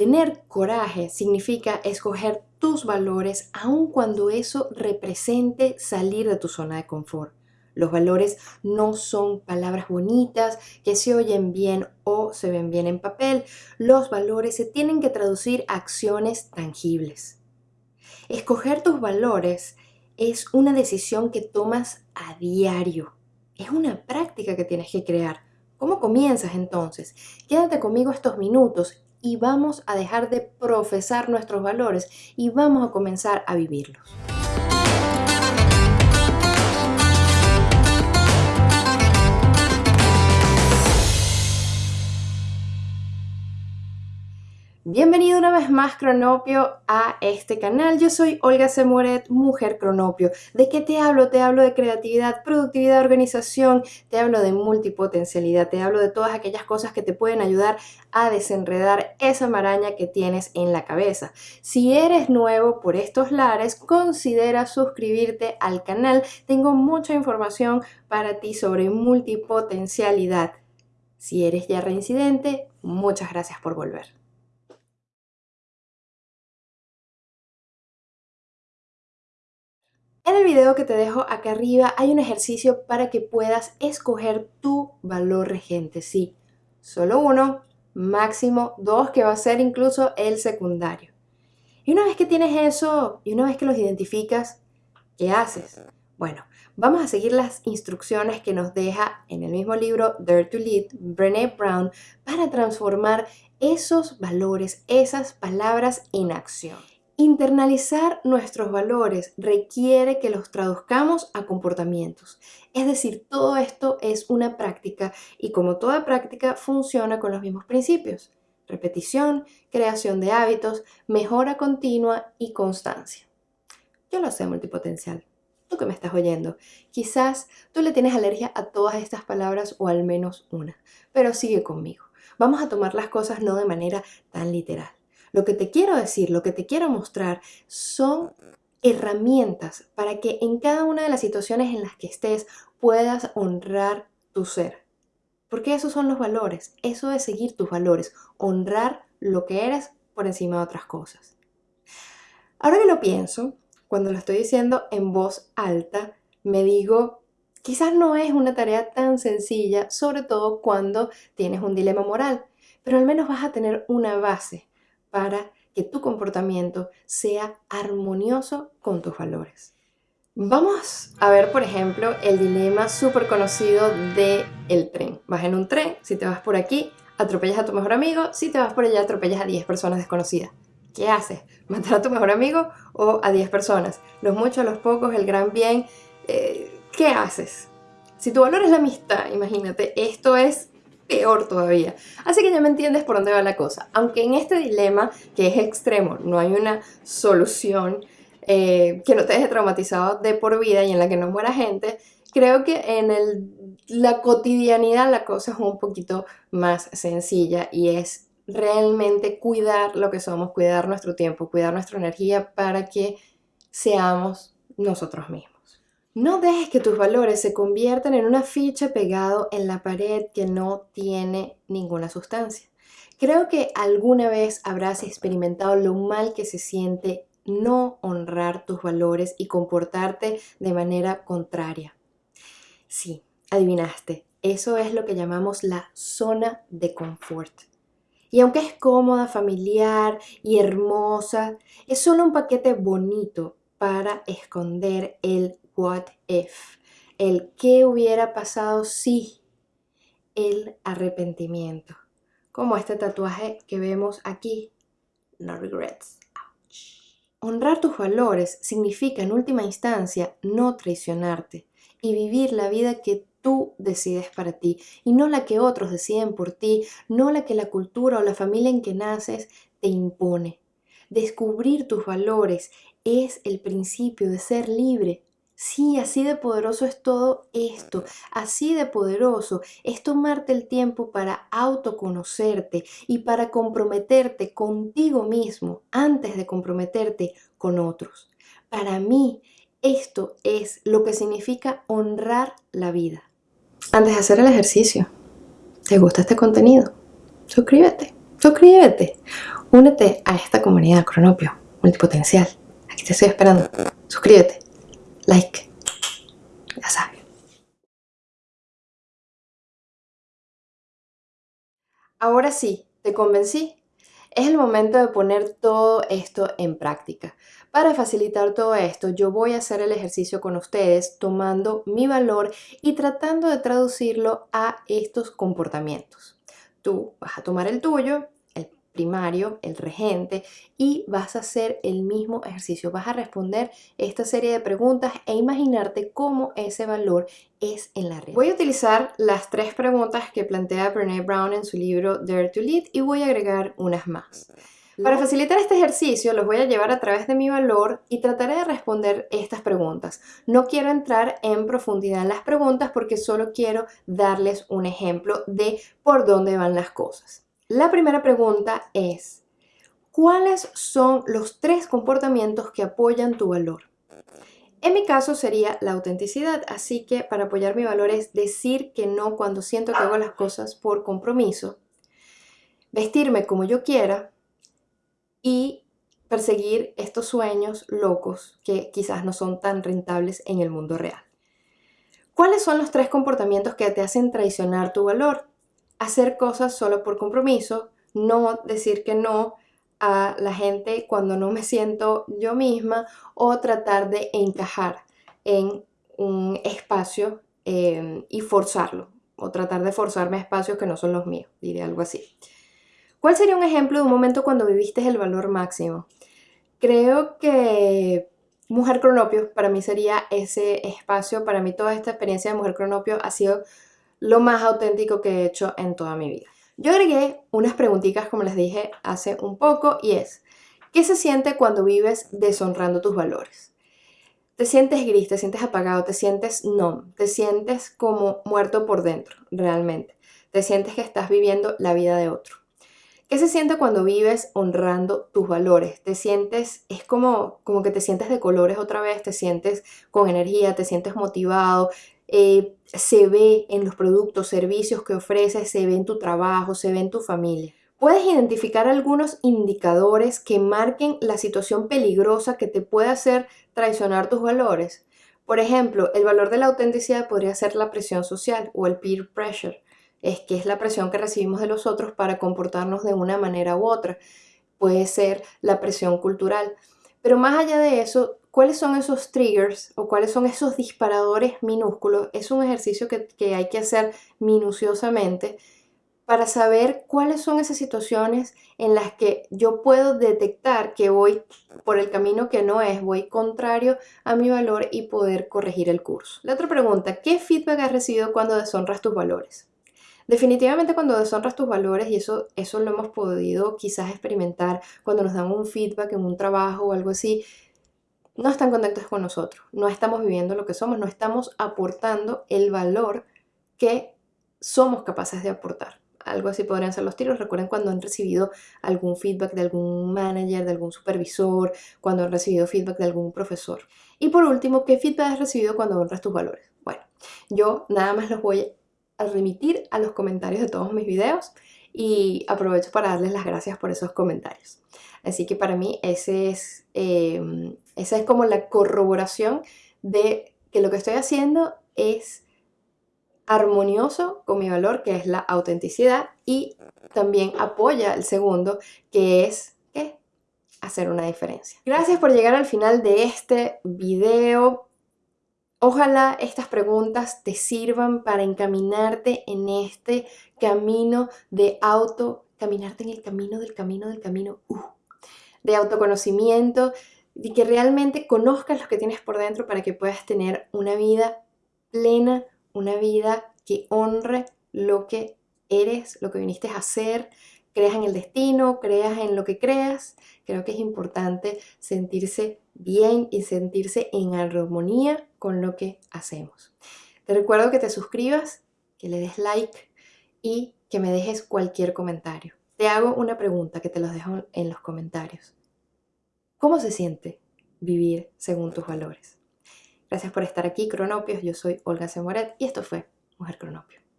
Tener coraje significa escoger tus valores aun cuando eso represente salir de tu zona de confort. Los valores no son palabras bonitas que se oyen bien o se ven bien en papel. Los valores se tienen que traducir a acciones tangibles. Escoger tus valores es una decisión que tomas a diario. Es una práctica que tienes que crear. ¿Cómo comienzas entonces? Quédate conmigo estos minutos y vamos a dejar de profesar nuestros valores y vamos a comenzar a vivirlos. Bienvenido una vez más Cronopio a este canal. Yo soy Olga Semoret, mujer Cronopio. ¿De qué te hablo? Te hablo de creatividad, productividad, organización, te hablo de multipotencialidad, te hablo de todas aquellas cosas que te pueden ayudar a desenredar esa maraña que tienes en la cabeza. Si eres nuevo por estos lares, considera suscribirte al canal. Tengo mucha información para ti sobre multipotencialidad. Si eres ya reincidente, muchas gracias por volver. En el video que te dejo acá arriba hay un ejercicio para que puedas escoger tu valor regente. Sí, solo uno, máximo dos, que va a ser incluso el secundario. Y una vez que tienes eso y una vez que los identificas, ¿qué haces? Bueno, vamos a seguir las instrucciones que nos deja en el mismo libro Dare to Lead, Brené Brown, para transformar esos valores, esas palabras en acción. Internalizar nuestros valores requiere que los traduzcamos a comportamientos. Es decir, todo esto es una práctica y como toda práctica funciona con los mismos principios. Repetición, creación de hábitos, mejora continua y constancia. Yo lo sé multipotencial. Tú que me estás oyendo. Quizás tú le tienes alergia a todas estas palabras o al menos una. Pero sigue conmigo. Vamos a tomar las cosas no de manera tan literal. Lo que te quiero decir, lo que te quiero mostrar son herramientas para que en cada una de las situaciones en las que estés puedas honrar tu ser. Porque esos son los valores, eso es seguir tus valores, honrar lo que eres por encima de otras cosas. Ahora que lo pienso, cuando lo estoy diciendo en voz alta, me digo, quizás no es una tarea tan sencilla, sobre todo cuando tienes un dilema moral, pero al menos vas a tener una base para que tu comportamiento sea armonioso con tus valores. Vamos a ver, por ejemplo, el dilema súper conocido del el tren. Vas en un tren, si te vas por aquí, atropellas a tu mejor amigo, si te vas por allá, atropellas a 10 personas desconocidas. ¿Qué haces? ¿Matar a tu mejor amigo o a 10 personas? Los muchos, los pocos, el gran bien. Eh, ¿Qué haces? Si tu valor es la amistad, imagínate, esto es peor todavía. Así que ya me entiendes por dónde va la cosa. Aunque en este dilema, que es extremo, no hay una solución eh, que no te deje traumatizado de por vida y en la que no muera gente, creo que en la cotidianidad la cosa es un poquito más sencilla y es realmente cuidar lo que somos, cuidar nuestro tiempo, cuidar nuestra energía para que seamos nosotros mismos. No dejes que tus valores se conviertan en una ficha pegado en la pared que no tiene ninguna sustancia. Creo que alguna vez habrás experimentado lo mal que se siente no honrar tus valores y comportarte de manera contraria. Sí, adivinaste, eso es lo que llamamos la zona de confort. Y aunque es cómoda, familiar y hermosa, es solo un paquete bonito para esconder el what if, el qué hubiera pasado si, el arrepentimiento, como este tatuaje que vemos aquí, no regrets. Honrar tus valores significa en última instancia no traicionarte y vivir la vida que tú decides para ti y no la que otros deciden por ti, no la que la cultura o la familia en que naces te impone. Descubrir tus valores es el principio de ser libre Sí, así de poderoso es todo esto, así de poderoso es tomarte el tiempo para autoconocerte y para comprometerte contigo mismo antes de comprometerte con otros. Para mí, esto es lo que significa honrar la vida. Antes de hacer el ejercicio, ¿te gusta este contenido? Suscríbete, suscríbete. Únete a esta comunidad Cronopio, multipotencial. Aquí te estoy esperando. Suscríbete, like, ya sabes. Ahora sí, ¿te convencí? Es el momento de poner todo esto en práctica. Para facilitar todo esto, yo voy a hacer el ejercicio con ustedes tomando mi valor y tratando de traducirlo a estos comportamientos. Tú vas a tomar el tuyo primario, el regente, y vas a hacer el mismo ejercicio. Vas a responder esta serie de preguntas e imaginarte cómo ese valor es en la red. Voy a utilizar las tres preguntas que plantea Brené Brown en su libro Dare to Lead y voy a agregar unas más. Para facilitar este ejercicio los voy a llevar a través de mi valor y trataré de responder estas preguntas. No quiero entrar en profundidad en las preguntas porque solo quiero darles un ejemplo de por dónde van las cosas. La primera pregunta es, ¿cuáles son los tres comportamientos que apoyan tu valor? En mi caso sería la autenticidad, así que para apoyar mi valor es decir que no cuando siento que hago las cosas por compromiso, vestirme como yo quiera y perseguir estos sueños locos que quizás no son tan rentables en el mundo real. ¿Cuáles son los tres comportamientos que te hacen traicionar tu valor? Hacer cosas solo por compromiso, no decir que no a la gente cuando no me siento yo misma o tratar de encajar en un espacio em, y forzarlo o tratar de forzarme a espacios que no son los míos, diré algo así. ¿Cuál sería un ejemplo de un momento cuando viviste el valor máximo? Creo que Mujer Cronopio para mí sería ese espacio, para mí toda esta experiencia de Mujer Cronopio ha sido lo más auténtico que he hecho en toda mi vida. Yo agregué unas preguntitas, como les dije hace un poco, y es, ¿qué se siente cuando vives deshonrando tus valores? Te sientes gris, te sientes apagado, te sientes no, te sientes como muerto por dentro, realmente. Te sientes que estás viviendo la vida de otro. ¿Qué se siente cuando vives honrando tus valores? Te sientes, es como, como que te sientes de colores otra vez, te sientes con energía, te sientes motivado, eh, se ve en los productos, servicios que ofreces, se ve en tu trabajo, se ve en tu familia. Puedes identificar algunos indicadores que marquen la situación peligrosa que te puede hacer traicionar tus valores. Por ejemplo, el valor de la autenticidad podría ser la presión social o el peer pressure, es que es la presión que recibimos de los otros para comportarnos de una manera u otra. Puede ser la presión cultural. Pero más allá de eso, ¿cuáles son esos triggers o cuáles son esos disparadores minúsculos? Es un ejercicio que, hay que hacer minuciosamente para saber cuáles son esas situaciones en las que yo puedo detectar que voy por el camino que no es, voy contrario a mi valor y poder corregir el curso. La otra pregunta, ¿qué feedback has recibido cuando deshonras tus valores? Definitivamente cuando deshonras tus valores, y eso, eso lo hemos podido quizás experimentar cuando nos dan un feedback en un trabajo o algo así, no están contentos con nosotros, no estamos viviendo lo que somos, no estamos aportando el valor que somos capaces de aportar. Algo así podrían ser los tiros. Recuerden cuando han recibido algún feedback de algún manager, de algún supervisor, cuando han recibido feedback de algún profesor. Y por último, ¿qué feedback has recibido cuando honras tus valores? Bueno, yo nada más los voy a remitir a los comentarios de todos mis videos y aprovecho para darles las gracias por esos comentarios. Así que para mí es, em, esa es como la corroboración de que lo que estoy haciendo es armonioso con mi valor, que es la autenticidad, y también apoya el segundo, que es hacer una diferencia. Gracias por llegar al final de este video. Ojalá estas preguntas te sirvan para encaminarte en este camino de auto, caminarte en el camino del camino del camino, de autoconocimiento, y que realmente conozcas lo que tienes por dentro para que puedas tener una vida plena, una vida que honre lo que eres, lo que viniste a hacer, creas en el destino, creas en lo que creas. Creo que es importante sentirse bien y sentirse en armonía con lo que hacemos. Te recuerdo que te suscribas, que le des like y que me dejes cualquier comentario. Te hago una pregunta que te los dejo en los comentarios. ¿Cómo se siente vivir según tus valores? Gracias por estar aquí, Cronopios. Yo soy Olga Semoret y esto fue Mujer Cronopio.